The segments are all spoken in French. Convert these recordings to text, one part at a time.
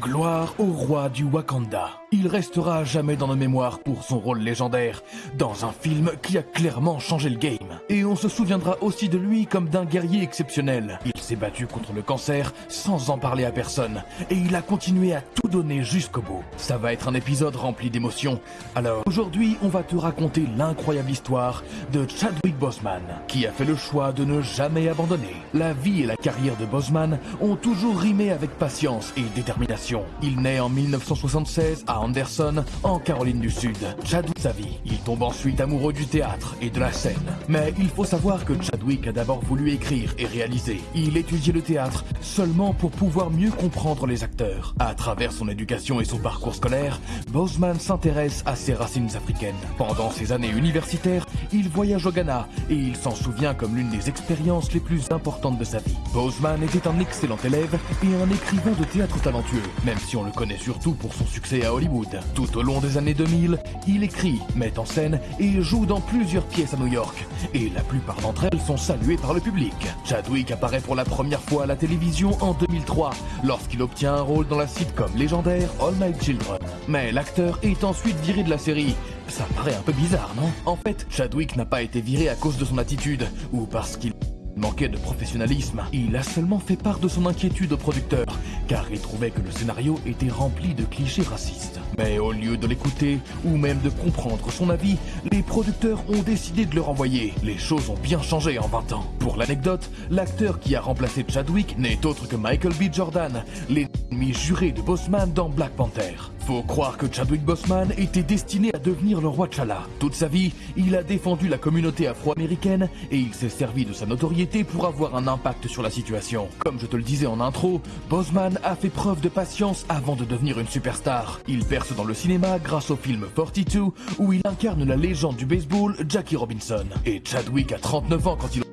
Gloire au roi du Wakanda. Il restera à jamais dans nos mémoires pour son rôle légendaire dans un film qui a clairement changé le game. Et on se souviendra aussi de lui comme d'un guerrier exceptionnel. Il s'est battu contre le cancer sans en parler à personne. Et il a continué à tout donner jusqu'au bout. Ça va être un épisode rempli d'émotions. Alors aujourd'hui, on va te raconter l'incroyable histoire de Chadwick Boseman, qui a fait le choix de ne jamais abandonner. La vie et la carrière de Boseman ont toujours rimé avec patience et détermination. Il naît en 1976 à Anderson, en Caroline du Sud. Chadwick sa vie. Il tombe ensuite amoureux du théâtre et de la scène. Mais il faut savoir que Chadwick a d'abord voulu écrire et réaliser. Il étudiait le théâtre seulement pour pouvoir mieux comprendre les acteurs. À travers son éducation et son parcours scolaire, Boseman s'intéresse à ses racines africaines. Pendant ses années universitaires, il voyage au Ghana et il s'en souvient comme l'une des expériences les plus importantes de sa vie. Boseman était un excellent élève et un écrivain de théâtre talentueux, même si on le connaît surtout pour son succès à Hollywood. Tout au long des années 2000, il écrit, met en scène et joue dans plusieurs pièces à New York. Et la plupart d'entre elles sont saluées par le public. Chadwick apparaît pour la première fois à la télévision en 2003, lorsqu'il obtient un rôle dans la sitcom légendaire All My Children. Mais l'acteur est ensuite viré de la série. Ça paraît un peu bizarre, non? En fait, Chadwick n'a pas été viré à cause de son attitude, ou parce qu'il manquait de professionnalisme. Il a seulement fait part de son inquiétude au producteur, car il trouvait que le scénario était rempli de clichés racistes. Mais au lieu de l'écouter, ou même de comprendre son avis, les producteurs ont décidé de le renvoyer. Les choses ont bien changé en 20 ans. Pour l'anecdote, l'acteur qui a remplacé Chadwick n'est autre que Michael B. Jordan, l'ennemi juré de Bossman dans Black Panther. Faut croire que Chadwick Boseman était destiné à devenir le roi T'Challa. Toute sa vie, il a défendu la communauté afro-américaine et il s'est servi de sa notoriété pour avoir un impact sur la situation. Comme je te le disais en intro, Boseman a fait preuve de patience avant de devenir une superstar. Il perce dans le cinéma grâce au film 42 où il incarne la légende du baseball Jackie Robinson. Et Chadwick a 39 ans quand il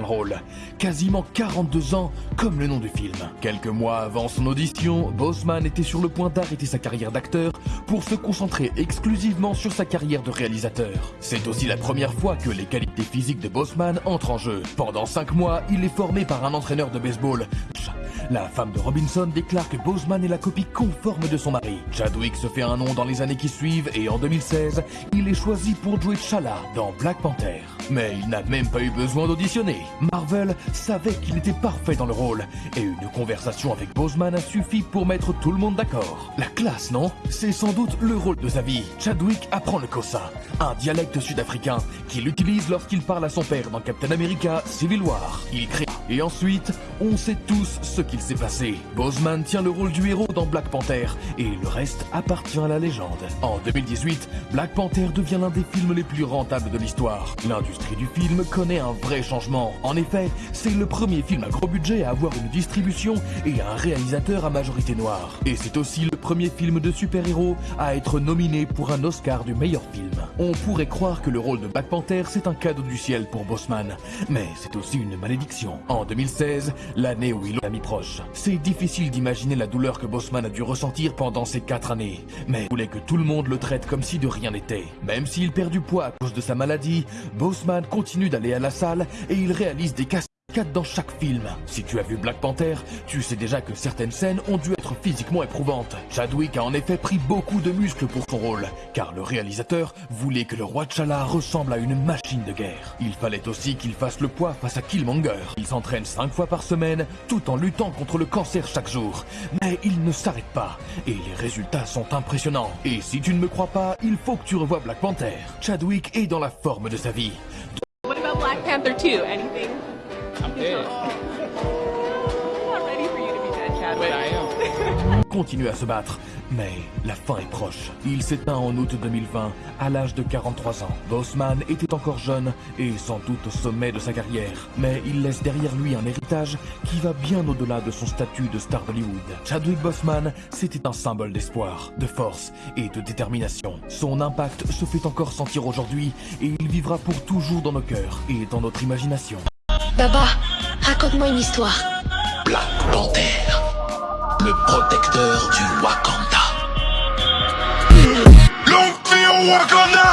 le rôle. Quasiment 42 ans, comme le nom du film. Quelques mois avant son audition, Boseman était sur le point d'arrêter sa carrière d'acteur pour se concentrer exclusivement sur sa carrière de réalisateur. C'est aussi la première fois que les qualités physiques de Boseman entrent en jeu. Pendant 5 mois, il est formé par un entraîneur de baseball, la femme de Robinson déclare que Boseman est la copie conforme de son mari. Chadwick se fait un nom dans les années qui suivent et en 2016, il est choisi pour jouer Chala dans Black Panther. Mais il n'a même pas eu besoin d'auditionner. Marvel savait qu'il était parfait dans le rôle et une conversation avec Boseman a suffi pour mettre tout le monde d'accord. La classe, non? C'est sans doute le rôle de sa. Chadwick apprend le Kosa, un dialecte sud-africain qu'il utilise lorsqu'il parle à son père dans Captain America Civil War. Il crée et ensuite, on sait tous ce qu'il s'est passé. Boseman tient le rôle du héros dans Black Panther, et le reste appartient à la légende. En 2018, Black Panther devient l'un des films les plus rentables de l'histoire. L'industrie du film connaît un vrai changement. En effet, c'est le premier film à gros budget à avoir une distribution et un réalisateur à majorité noire. Et c'est aussi le premier film de super-héros à être nominé pour un Oscar du meilleur film. On pourrait croire que le rôle de Black Panther c'est un cadeau du ciel pour Boseman, mais c'est aussi une malédiction. En 2016, l'année où il a mis proche. C'est difficile d'imaginer la douleur que Boseman a dû ressentir pendant ces quatre années, mais il voulait que tout le monde le traite comme si de rien n'était. Même s'il perd du poids à cause de sa maladie, Boseman continue d'aller à la salle et il réalise des cassettes dans chaque film. Si tu as vu Black Panther, tu sais déjà que certaines scènes ont dû être physiquement éprouvantes. Chadwick a en effet pris beaucoup de muscles pour son rôle, car le réalisateur voulait que le roi T'Challa ressemble à une machine de guerre. Il fallait aussi qu'il fasse le poids face à Killmonger. Il s'entraîne 5 fois par semaine, tout en luttant contre le cancer chaque jour. Mais il ne s'arrête pas, et les résultats sont impressionnants. Et si tu ne me crois pas, il faut que tu revoies Black Panther. Chadwick est dans la forme de sa vie. What about Black Panther 2? Anything? Continue à se battre, mais la fin est proche. Il s'éteint en août 2020, à l'âge de 43 ans. Bossman était encore jeune et sans doute au sommet de sa carrière, mais il laisse derrière lui un héritage qui va bien au-delà de son statut de star d'Hollywood. Chadwick Boseman, c'était un symbole d'espoir, de force et de détermination. Son impact se fait encore sentir aujourd'hui et il vivra pour toujours dans nos cœurs et dans notre imagination. Baba, raconte-moi une histoire. Black Panther, le protecteur du Wakanda. L'Empire Wakanda